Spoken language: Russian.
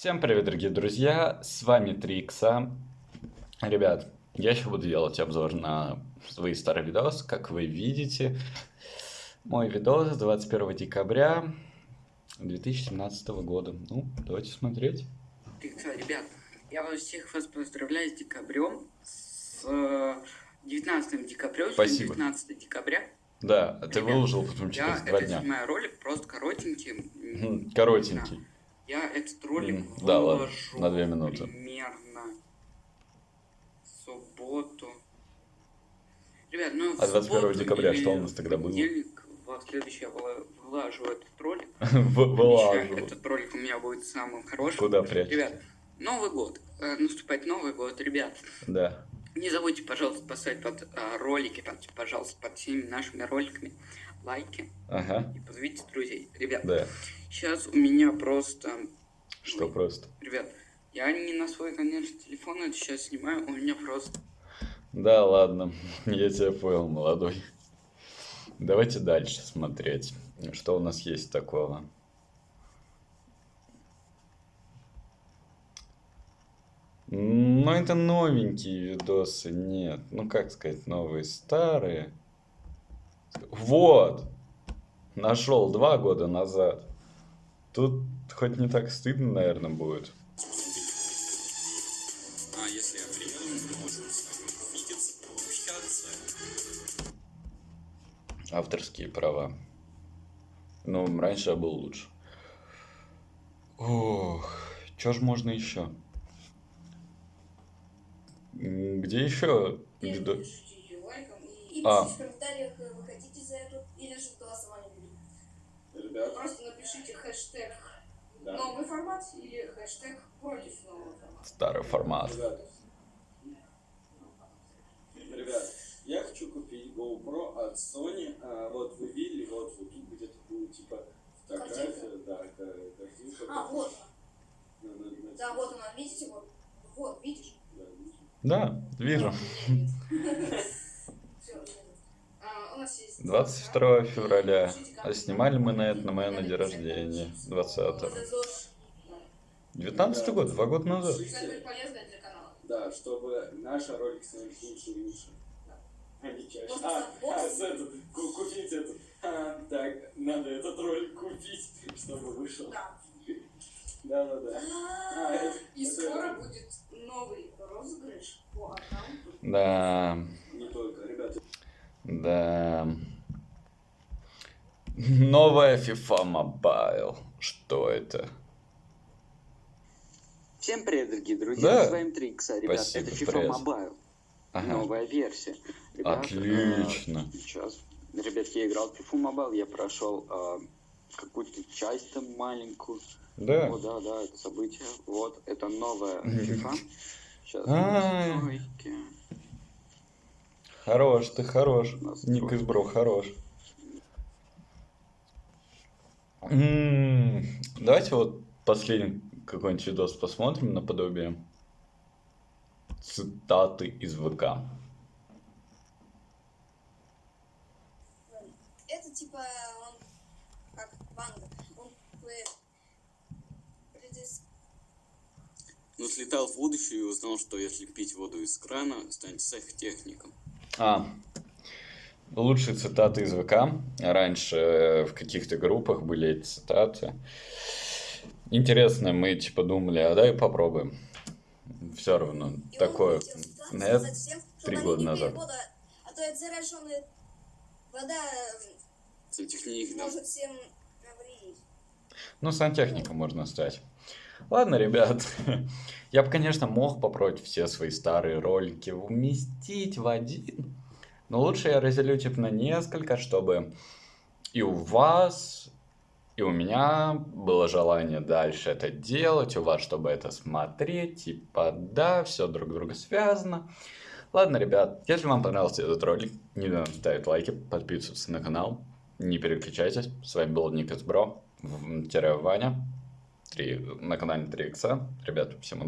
Всем привет, дорогие друзья, с вами 3 икса. Ребят, я еще буду делать обзор на свои старые видосы, как вы видите. Мой видос 21 декабря 2017 года. Ну, давайте смотреть. Икса, ребят, я вас всех вас поздравляю с декабрем, с 19 декабря, Спасибо. 19 декабря. Да, ты Ребят, выложил потом Я через два дня. снимаю ролик, просто коротенький. Коротенький. Я этот ролик М, да, ладно, выложу на две минуты. примерно в субботу. Ребят, ну А 21 субботу декабря что у нас тогда было? понедельник, вот следующий я выла- вылажу этот ролик. В- Обещаю, Вылаживал. Этот ролик у меня будет самым хорошим. Куда прячешь? Ребят, Новый год. Э, Наступает Новый год, ребят. Да. Не забудьте, пожалуйста, поставить под а, ролики, типа, пожалуйста, под всеми нашими роликами лайки Ага. и позовите друзей. Ребят, Да. сейчас у меня просто... Что Ой, просто? Ребят, я не на свой, конечно, телефон это сейчас снимаю, у меня просто... Да, ладно, я тебя понял, молодой. Давайте дальше смотреть, что у нас есть такого. Ну, это новенькие видосы, нет. Ну, как сказать, новые, старые. Вот! Нашел два года назад. Тут хоть не так стыдно, наверное, будет. А если. Авторские права. Ну, раньше я был лучше. Ох, что ж можно еще? Где еще? И А. пишите в комментариях, э, вы хотите за эту или же голосование будет. Ребят, Просто напишите хэштег да. новый формат или хэштег против нового формата. Старый формат. Ребят, ребят, я хочу купить GoPro от Sony. А, вот вы видели, вот, вот тут где-то будет типа фотография, Картинка? да, ка- картинка. А, вот. Да, вот она, видите, вот. Вот, видишь? Да, вижу. Все, а, у нас есть... 22 февраля. А снимали мы на это на моем день рождения. 20 Вот это ЗОЖ. 19 год, два года назад. Да, чтобы наши ролики становились лучше и лучше. А не чаще. Можно А, сапог? а, с этот, ку- купить этот. А, так, надо этот ролик купить, чтобы вышел. Да. Да, да, да. А, И скоро будет новый. Да, Не только, ребята. да. Новая FIFA Mobile. Что это? Всем привет, дорогие друзья, Да. с вами 3 икса, ребят, Спасибо, это FIFA привет. Mobile, Ага. новая версия. Ребят, Отлично. э, сейчас, ребят, я играл в FIFA Mobile, я прошел э, какую-то часть там маленькую. Да. О, да, да, это событие. Вот, это новая. FIFA. Сейчас Ай. настройки. Хорош, ты хорош. Ник из Бро, хорош. М, Давайте вот последний какой-нибудь видос посмотрим наподобие цитаты из ВК. Это типа он как банга. Он э, Но слетал в будущее и узнал, что если пить воду из крана, станет сехтехником. А, лучшие цитаты из ВК. Раньше э, в каких-то группах были эти цитаты. Интересно, мы типа думали, а дай попробуем. Все равно, И такое, что три года назад. воду, а то это зараженная вода Сантехник, да. может всем навредить. Ну, сантехником можно стать. Ладно, ребят, я бы, конечно, мог попробовать все свои старые ролики уместить в один, но лучше я разделю типа на несколько, чтобы и у вас, и у меня было желание дальше это делать, у вас, чтобы это смотреть, типа, да, все друг друга связано. Ладно, ребят, если вам понравился этот ролик, не забывайте ставить лайки, подписываться на канал, не переключайтесь. С вами был Никас Бро, Ваня, три, на канале 3 икса. Ребят, всем удачи.